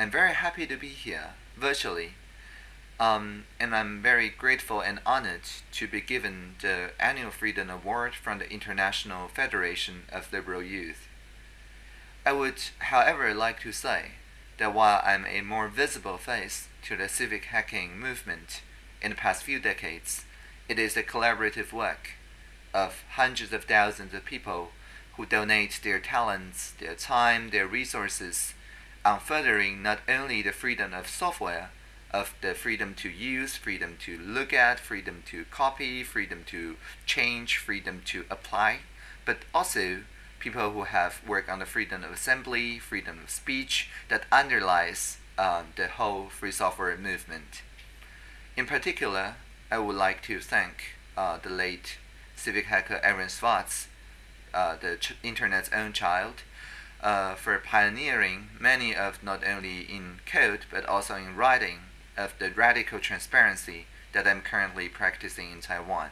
I'm very happy to be here virtually. Um, and I'm very grateful and honored to be given the Annual Freedom Award from the International Federation of Liberal Youth. I would, however, like to say that while I'm a more visible face to the civic hacking movement in the past few decades, it is a collaborative work of hundreds of thousands of people who donate their talents, their time, their resources on furthering not only the freedom of software, of the freedom to use, freedom to look at, freedom to copy, freedom to change, freedom to apply, but also people who have worked on the freedom of assembly, freedom of speech that underlies um, the whole free software movement. In particular, I would like to thank uh, the late civic hacker Aaron Swartz, uh, the internet's own child, uh, for pioneering many of not only in code but also in writing of the radical transparency that I'm currently practicing in Taiwan.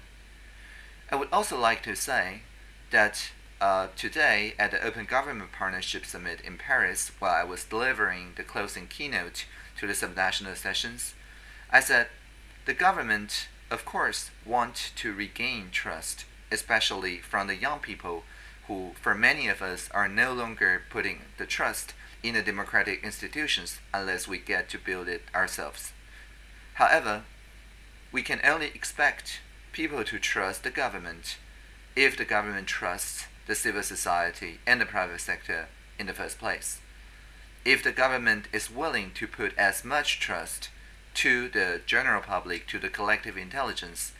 I would also like to say that uh, today at the Open Government Partnership Summit in Paris, while I was delivering the closing keynote to the subnational sessions, I said the government, of course, want to regain trust, especially from the young people who, for many of us, are no longer putting the trust in the democratic institutions unless we get to build it ourselves. However, we can only expect people to trust the government if the government trusts the civil society and the private sector in the first place. If the government is willing to put as much trust to the general public, to the collective intelligence,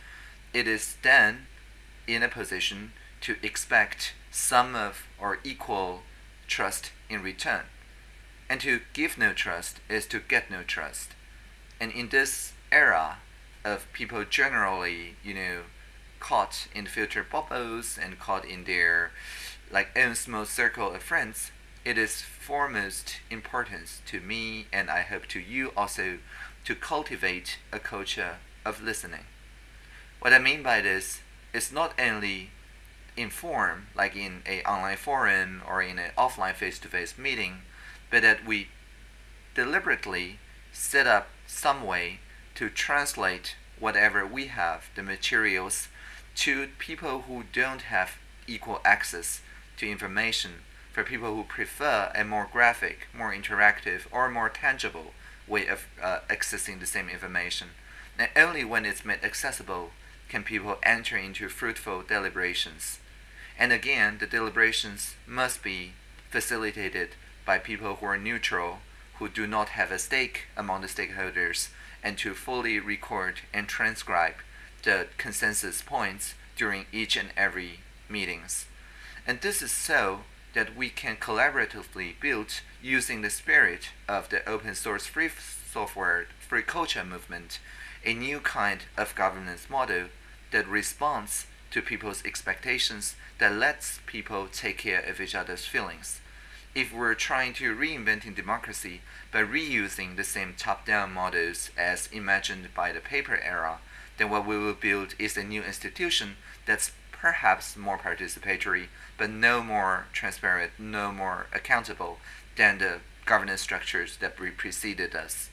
it is then in a position to expect some of or equal trust in return. And to give no trust is to get no trust. And in this era of people generally, you know, caught in filter bubbles and caught in their like own small circle of friends, it is foremost importance to me and I hope to you also to cultivate a culture of listening. What I mean by this is not only inform, like in a online forum or in an offline face-to-face meeting, but that we deliberately set up some way to translate whatever we have, the materials, to people who don't have equal access to information, for people who prefer a more graphic, more interactive, or more tangible way of uh, accessing the same information. And only when it's made accessible can people enter into fruitful deliberations. And again, the deliberations must be facilitated by people who are neutral, who do not have a stake among the stakeholders, and to fully record and transcribe the consensus points during each and every meetings. And this is so that we can collaboratively build using the spirit of the open source free software free culture movement a new kind of governance model that responds to people's expectations that lets people take care of each other's feelings. If we're trying to reinventing democracy by reusing the same top-down models as imagined by the paper era, then what we will build is a new institution that's perhaps more participatory, but no more transparent, no more accountable than the governance structures that preceded us.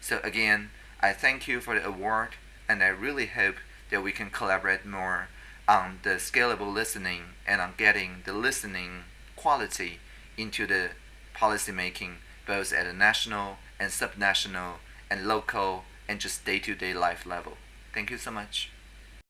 So again, I thank you for the award, and I really hope that we can collaborate more on the scalable listening and on getting the listening quality into the policy making both at a national and subnational and local and just day-to-day -day life level. Thank you so much.